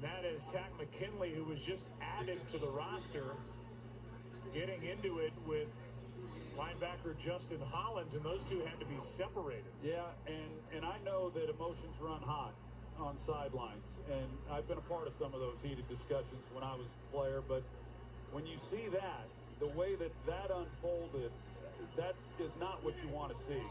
And that is Takk McKinley, who was just added to the roster, getting into it with linebacker Justin Hollins, and those two had to be separated. Yeah, and, and I know that emotions run hot on sidelines, and I've been a part of some of those heated discussions when I was a player, but when you see that, the way that that unfolded, that is not what you want to see.